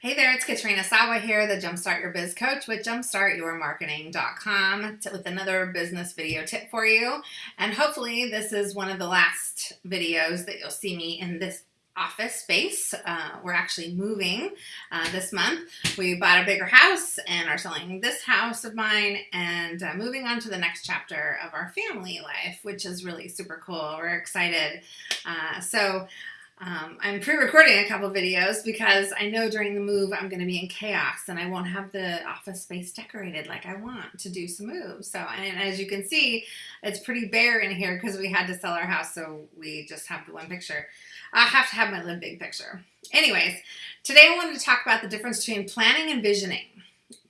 Hey there, it's Katrina Sawa here, the Jumpstart Your Biz Coach with jumpstartyourmarketing.com with another business video tip for you. And hopefully this is one of the last videos that you'll see me in this office space. Uh, we're actually moving uh, this month. We bought a bigger house and are selling this house of mine and uh, moving on to the next chapter of our family life, which is really super cool. We're excited. Uh, so um, I'm pre-recording a couple videos because I know during the move I'm going to be in chaos and I won't have the office space decorated like I want to do some moves. So, and as you can see, it's pretty bare in here because we had to sell our house, so we just have the one picture. I have to have my live big picture. Anyways, today I wanted to talk about the difference between planning and visioning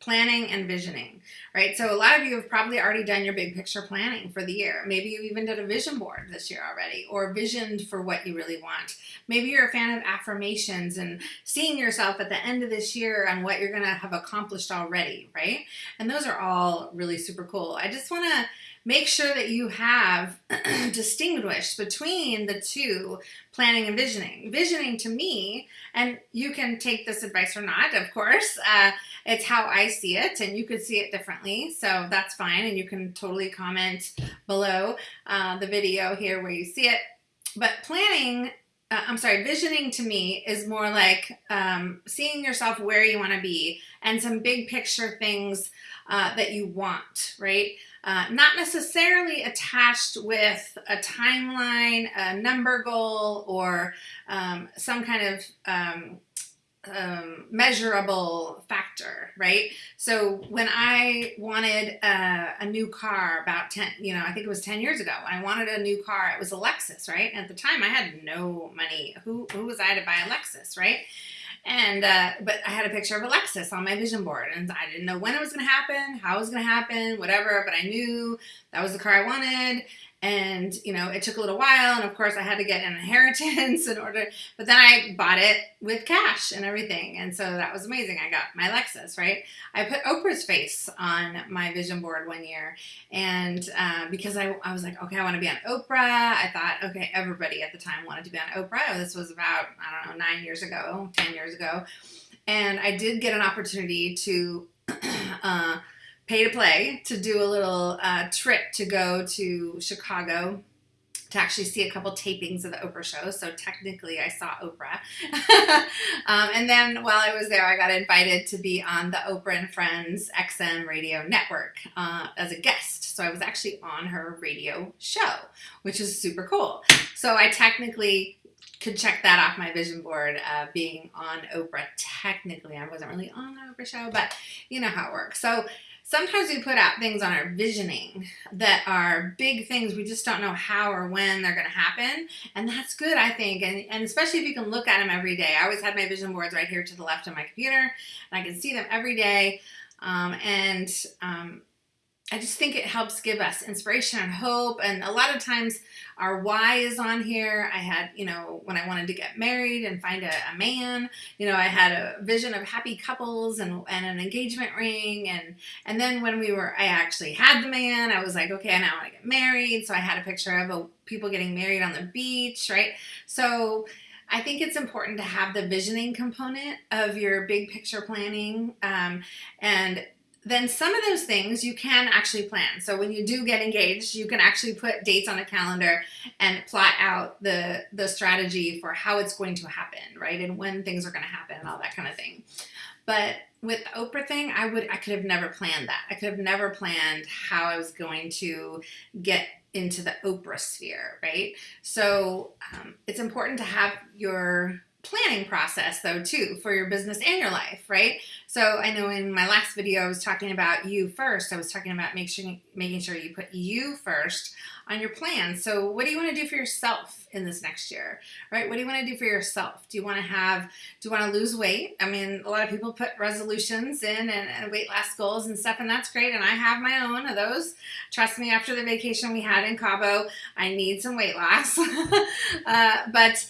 planning and visioning, right? So a lot of you have probably already done your big picture planning for the year. Maybe you even did a vision board this year already or visioned for what you really want. Maybe you're a fan of affirmations and seeing yourself at the end of this year and what you're going to have accomplished already, right? And those are all really super cool. I just want to make sure that you have distinguished between the two planning and visioning. Visioning to me, and you can take this advice or not, of course, uh, it's how I see it, and you could see it differently, so that's fine, and you can totally comment below uh, the video here where you see it. But planning uh, I'm sorry, visioning to me is more like um, seeing yourself where you want to be and some big picture things uh, that you want, right? Uh, not necessarily attached with a timeline, a number goal, or um, some kind of um, um, measurable factor, right? So when I wanted a, a, new car about 10, you know, I think it was 10 years ago, I wanted a new car, it was a Lexus, right? At the time I had no money. Who, who was I to buy a Lexus, right? And, uh, but I had a picture of a Lexus on my vision board and I didn't know when it was going to happen, how it was going to happen, whatever, but I knew that was the car I wanted. And, you know, it took a little while. And of course I had to get an inheritance in order, but then I bought it with cash and everything. And so that was amazing. I got my Lexus, right? I put Oprah's face on my vision board one year. And uh, because I, I was like, okay, I want to be on Oprah. I thought, okay, everybody at the time wanted to be on Oprah. This was about, I don't know, nine years ago, 10 years ago. And I did get an opportunity to, uh, pay to play to do a little uh, trip to go to Chicago to actually see a couple tapings of the Oprah show. So technically, I saw Oprah. um, and then while I was there, I got invited to be on the Oprah and Friends XM radio network uh, as a guest. So I was actually on her radio show, which is super cool. So I technically could check that off my vision board uh, being on Oprah. Technically, I wasn't really on the Oprah show, but you know how it works. So sometimes we put out things on our visioning that are big things. We just don't know how or when they're going to happen and that's good i think. And, and especially if you can look at them every day. I always had my vision boards right here to the left of my computer and i can see them every day. Um, and um, I just think it helps give us inspiration and hope. And a lot of times our why is on here. I had, you know, when I wanted to get married and find a, a man, you know, I had a vision of happy couples and, and an engagement ring. And, and then when we were, I actually had the man, I was like, okay, I now want to get married. So I had a picture of a, people getting married on the beach, right? So I think it's important to have the visioning component of your big picture planning. Um, and then some of those things you can actually plan. So when you do get engaged, you can actually put dates on a calendar and plot out the, the strategy for how it's going to happen, right? And when things are going to happen and all that kind of thing. But with the Oprah thing, I would I could have never planned that. I could have never planned how I was going to get into the Oprah sphere, right? So um, it's important to have your planning process though too for your business and your life, right? So I know in my last video I was talking about you first. I was talking about make sure, making sure you put you first on your plan. So what do you want to do for yourself in this next year, right? What do you want to do for yourself? Do you want to have, do you want to lose weight? I mean, a lot of people put resolutions in and, and weight loss goals and stuff, and that's great. And I have my own of those. Trust me, after the vacation we had in Cabo, I need some weight loss. uh, but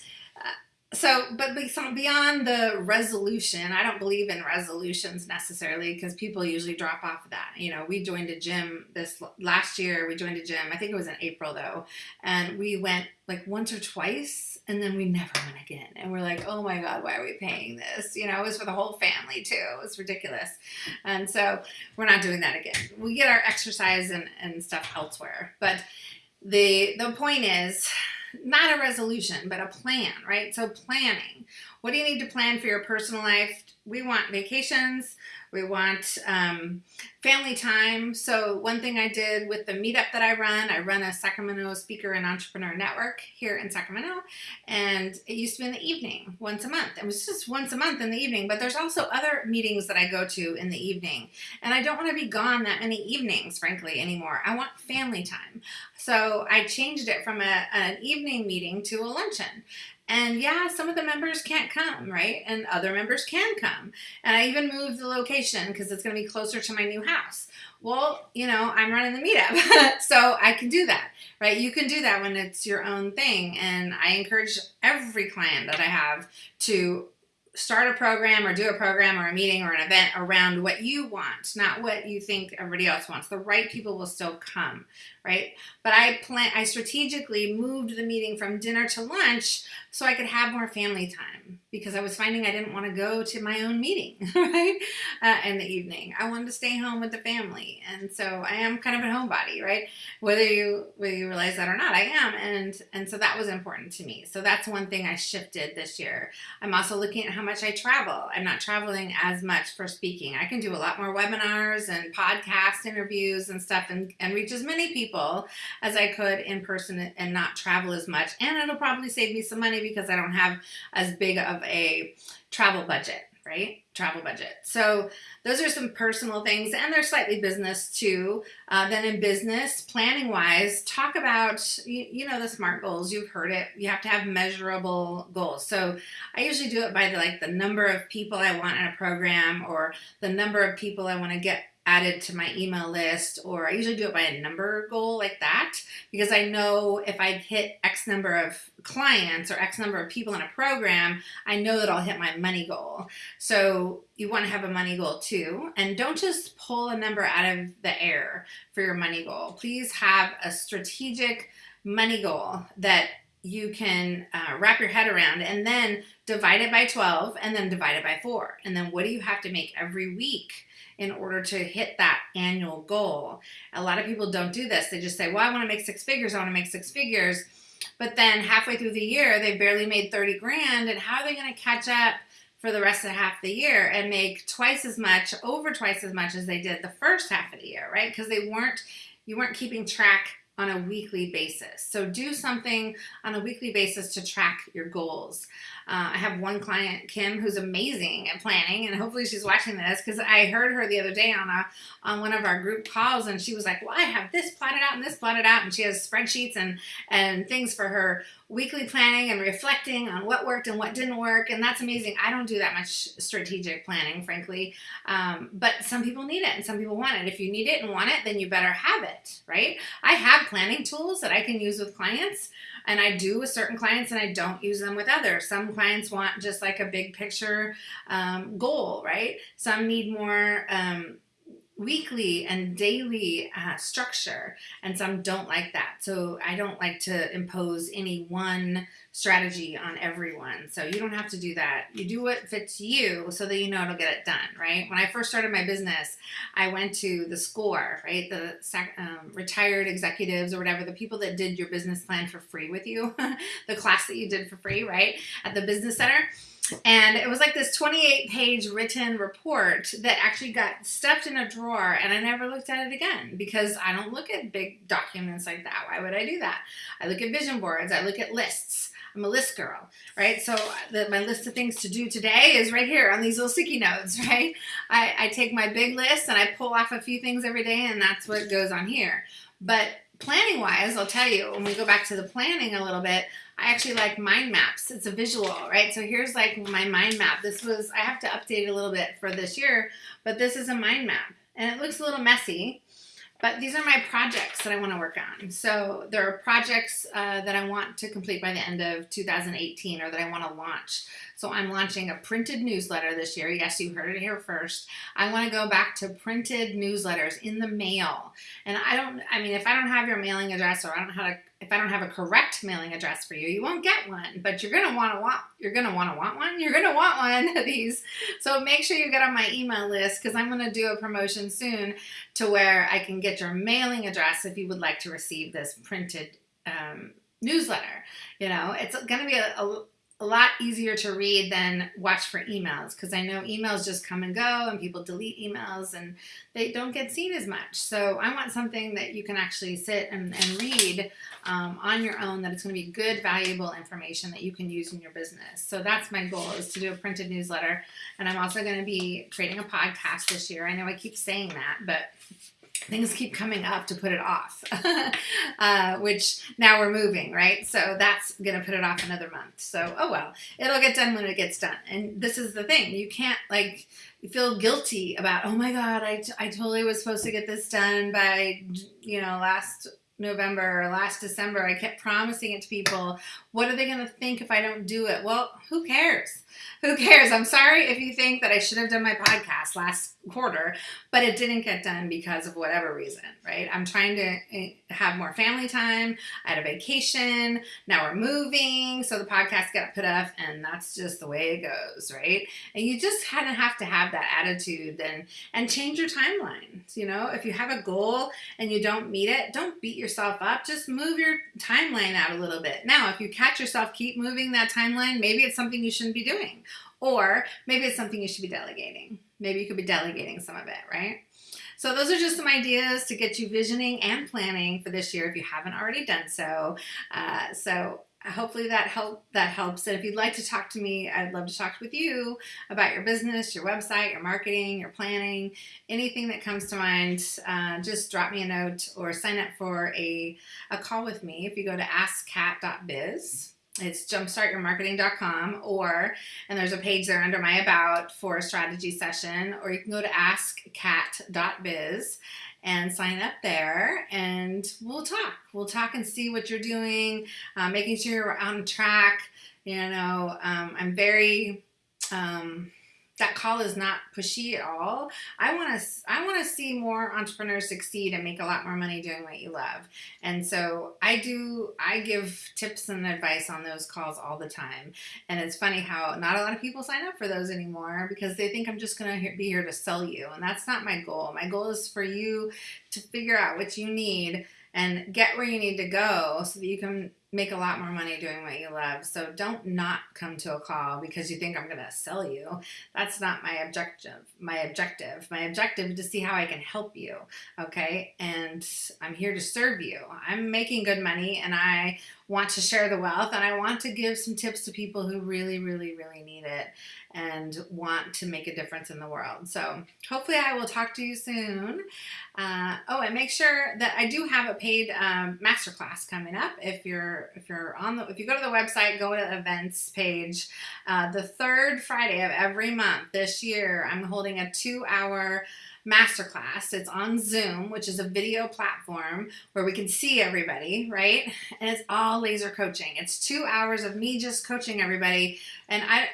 so, but beyond the resolution, I don't believe in resolutions necessarily because people usually drop off of that. You know, we joined a gym this last year. We joined a gym. I think it was in April though, and we went like once or twice, and then we never went again. And we're like, oh my god, why are we paying this? You know, it was for the whole family too. It was ridiculous, and so we're not doing that again. We get our exercise and and stuff elsewhere, but the the point is not a resolution, but a plan, right? So planning. What do you need to plan for your personal life? We want vacations. We want um, family time. So one thing I did with the meetup that I run, I run a Sacramento Speaker and Entrepreneur Network here in Sacramento, and it used to be in the evening, once a month. It was just once a month in the evening, but there's also other meetings that I go to in the evening, and I don't want to be gone that many evenings, frankly, anymore. I want family time. So I changed it from a, an evening meeting to a luncheon. And yeah, some of the members can't come, right? And other members can come. And I even moved the location because it's going to be closer to my new house. Well, you know, I'm running the meetup, so I can do that, right? You can do that when it's your own thing. And I encourage every client that I have to start a program or do a program or a meeting or an event around what you want, not what you think everybody else wants. The right people will still come, right? But I plan I strategically moved the meeting from dinner to lunch so I could have more family time because I was finding I didn't want to go to my own meeting, right? Uh, in the evening. I wanted to stay home with the family. And so I am kind of a homebody, right? Whether you whether you realize that or not, I am. And and so that was important to me. So that's one thing I shifted this year. I'm also looking at how much I travel. I'm not traveling as much for speaking. I can do a lot more webinars and podcast interviews and stuff and, and reach as many people as I could in person and not travel as much. And it'll probably save me some money because I don't have as big of a travel budget right? Travel budget. So those are some personal things, and they're slightly business too. Uh, then in business, planning wise, talk about you, you, know the SMART goals. You've heard it. You have to have measurable goals. So I usually do it by the, like the number of people I want in a program, or the number of people I want to get added to my email list or I usually do it by a number goal like that because I know if I hit X number of clients or X number of people in a program, I know that I'll hit my money goal. So you want to have a money goal too. And don't just pull a number out of the air for your money goal. Please have a strategic money goal that you can uh, wrap your head around and then divide it by 12 and then divide it by 4. And then what do you have to make every week? in order to hit that annual goal. A lot of people don't do this. They just say, well, I want to make six figures. I want to make six figures. But then halfway through the year, they barely made 30 grand. And how are they going to catch up for the rest of half the year and make twice as much, over twice as much as they did the first half of the year, right? Because they weren't, you weren't keeping track on a weekly basis. So do something on a weekly basis to track your goals. Uh, I have one client, Kim, who's amazing at planning, and hopefully she's watching this because I heard her the other day on a on one of our group calls, and she was like, "Well, I have this plotted out and this plotted out," and she has spreadsheets and and things for her weekly planning and reflecting on what worked and what didn't work, and that's amazing. I don't do that much strategic planning, frankly, um, but some people need it and some people want it. If you need it and want it, then you better have it, right? I have planning tools that I can use with clients. And I do with certain clients and I don't use them with others. Some clients want just like a big picture um, goal, right? Some need more um, weekly and daily uh, structure and some don't like that. So i don't like to impose any one strategy on everyone. So you don't have to do that. You do what fits you so that you know it'll get it done right? When i first started my business i went to the score right? The um, retired executives or whatever the people that did your business plan for free with you the class that you did for free right at the business center and it was like this 28 page written report that actually got stuffed in a drawer and I never looked at it again because I don't look at big documents like that. Why would I do that? I look at vision boards, I look at lists. I'm a list girl, right? So uh, the, my list of things to do today is right here on these little sticky notes, right? I, I take my big list and I pull off a few things every day and that's what goes on here. But planning wise, I'll tell you, when we go back to the planning a little bit, I actually like mind maps. It's a visual, right? So here's like my mind map. This was, I have to update a little bit for this year, but this is a mind map. And it looks a little messy, but these are my projects that I want to work on. So there are projects uh, that I want to complete by the end of 2018 or that I want to launch. So I'm launching a printed newsletter this year. Yes, you heard it here first. I want to go back to printed newsletters in the mail. And I don't, I mean, if I don't have your mailing address or I don't know how to if I don't have a correct mailing address for you, you won't get one. But you're gonna want to want you're gonna want to want one. You're gonna want one of these. So make sure you get on my email list because I'm gonna do a promotion soon to where I can get your mailing address if you would like to receive this printed um, newsletter. You know, it's gonna be a, a a lot easier to read than watch for emails because I know emails just come and go and people delete emails and they don't get seen as much. So I want something that you can actually sit and, and read um, on your own that it's going to be good, valuable information that you can use in your business. So that's my goal is to do a printed newsletter. And I'm also going to be creating a podcast this year. I know I keep saying that, but things keep coming up to put it off, uh, which now we're moving, right? So that's going to put it off another month. So, oh well, it'll get done when it gets done. And this is the thing you can't like feel guilty about, oh my God, I, I totally was supposed to get this done by, you know, last November or last December. I kept promising it to people. What are they going to think if I don't do it? Well, who cares? Who cares? I'm sorry if you think that I should have done my podcast last quarter, but it didn't get done because of whatever reason, right? I'm trying to eh, have more family time. I had a vacation. Now we're moving. So the podcast got put off, and that's just the way it goes, right? And you just kind of have to have that attitude and, and change your timelines. You know, if you have a goal and you don't meet it, don't beat yourself up. Just move your timeline out a little bit. Now, if you catch yourself keep moving that timeline, maybe it's something you shouldn't be doing. Or maybe it's something you should be delegating. Maybe you could be delegating some of it, right? So those are just some ideas to get you visioning and planning for this year if you haven't already done so. Uh, so hopefully that help that helps. And if you'd like to talk to me, I'd love to talk with you about your business, your website, your marketing, your planning, anything that comes to mind. Uh, just drop me a note or sign up for a, a call with me if you go to askkat.biz it's jumpstartyourmarketing.com or and there's a page there under my about for a strategy session or you can go to askkat.biz and sign up there and we'll talk. We'll talk and see what you're doing uh, making sure you're on track you know um, i'm very um, that call is not pushy at all. I want to I want to see more entrepreneurs succeed and make a lot more money doing what you love. And so I do I give tips and advice on those calls all the time. And it's funny how not a lot of people sign up for those anymore because they think I'm just going to be here to sell you. And that's not my goal. My goal is for you to figure out what you need and get where you need to go so that you can make a lot more money doing what you love. So don't not come to a call because you think I'm going to sell you. That's not my objective. My objective. My objective is to see how I can help you. Okay? And I'm here to serve you. I'm making good money and I want to share the wealth and I want to give some tips to people who really really really need it and want to make a difference in the world. So hopefully I will talk to you soon. Uh, oh, and make sure that I do have a paid um, masterclass coming up. If you're if you're on the if you go to the website, go to the events page. Uh, the third Friday of every month this year, I'm holding a two hour masterclass. It's on Zoom, which is a video platform where we can see everybody, right? And it's all laser coaching. It's two hours of me just coaching everybody. And I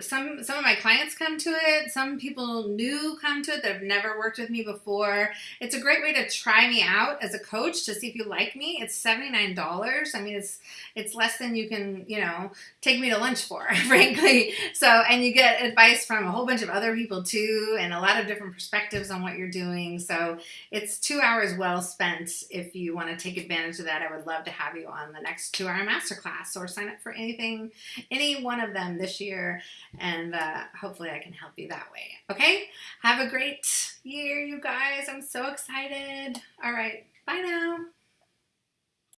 some some of my clients come to it. Some people new come to it that have never worked with me before. It's a great way to try me out as a coach to see if you like me. It's seventy nine dollars. I mean, it's it's less than you can you know take me to lunch for, frankly. So and you get advice from a whole bunch of other people too, and a lot of different perspectives on what you're doing. So it's two hours well spent. If you want to take advantage of that, I would love to have you on the next two hour masterclass or sign up for anything, any one of them this year and uh, hopefully I can help you that way. Okay? Have a great year, you guys. I'm so excited. All right. Bye now.